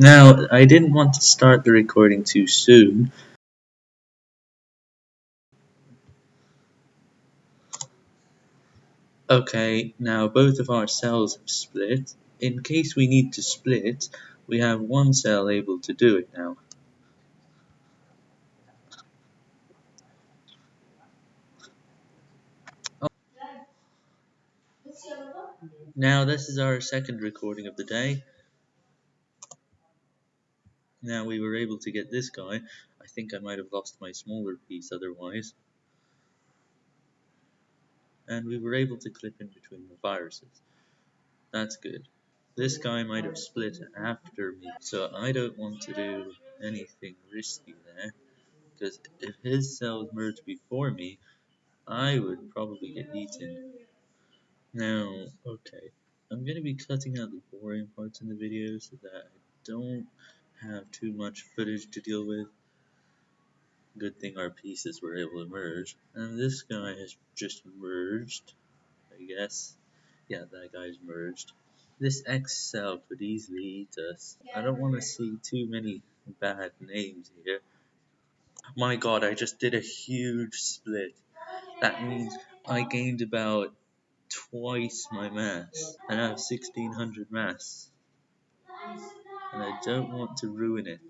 Now, I didn't want to start the recording too soon. Okay, now both of our cells have split. In case we need to split, we have one cell able to do it now. Now this is our second recording of the day. Now we were able to get this guy. I think I might have lost my smaller piece otherwise. And we were able to clip in between the viruses. That's good. This guy might have split after me, so I don't want to do anything risky there. Because if his cells merge before me, I would probably get eaten. Now, okay, I'm going to be cutting out the boring parts in the video so that I don't have too much footage to deal with. Good thing our pieces were able to merge. And this guy has just merged, I guess. Yeah, that guy's merged. This X cell could easily eat us. I don't want to see too many bad names here. My god, I just did a huge split. That means I gained about twice my mass. And I have 1600 mass and I don't want to ruin it.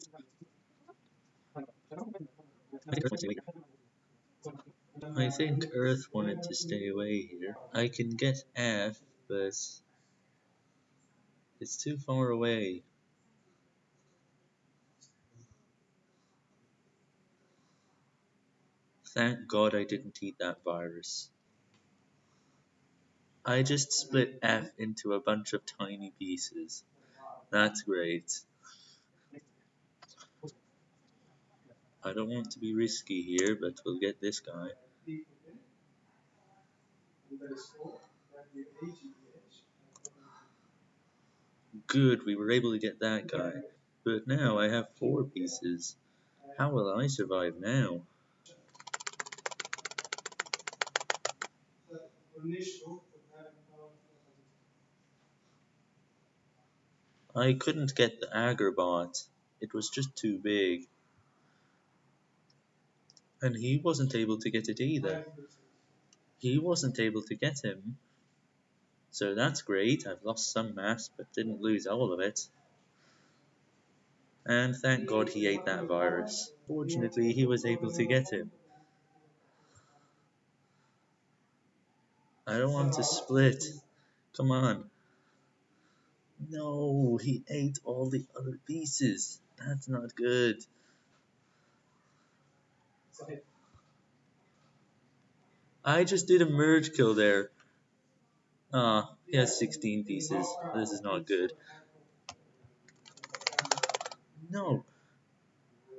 I think Earth wanted to stay away here. I can get F, but it's too far away. Thank God I didn't eat that virus. I just split F into a bunch of tiny pieces. That's great. I don't want to be risky here, but we'll get this guy. Good, we were able to get that guy. But now I have four pieces. How will I survive now? I couldn't get the Agrabot. It was just too big. And he wasn't able to get it either. He wasn't able to get him. So that's great. I've lost some mass, but didn't lose all of it. And thank God he ate that virus. Fortunately, he was able to get him. I don't want to split. Come on. No, he ate all the other pieces. That's not good. I just did a merge kill there. Ah, uh, he has 16 pieces. This is not good. No.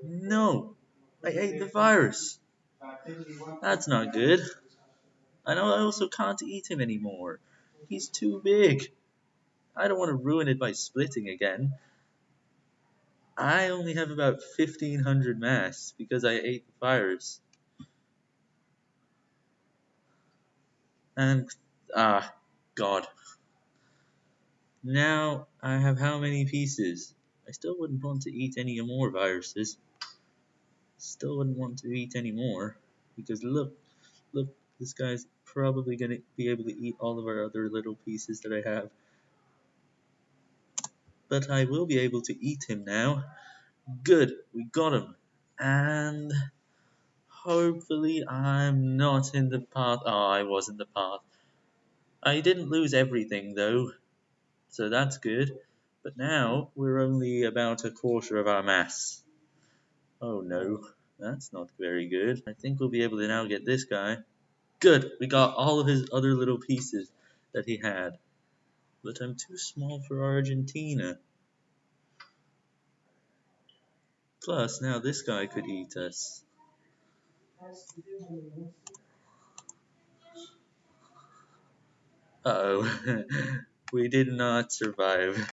No. I ate the virus. That's not good. I know I also can't eat him anymore. He's too big. I don't want to ruin it by splitting again. I only have about 1500 mass because I ate the virus. And, ah, God. Now I have how many pieces? I still wouldn't want to eat any more viruses. Still wouldn't want to eat any more. Because look, look, this guy's probably going to be able to eat all of our other little pieces that I have but I will be able to eat him now. Good, we got him. And hopefully I'm not in the path. Oh, I was in the path. I didn't lose everything though, so that's good. But now we're only about a quarter of our mass. Oh no, that's not very good. I think we'll be able to now get this guy. Good, we got all of his other little pieces that he had but I'm too small for Argentina. Plus, now this guy could eat us. Uh oh we did not survive.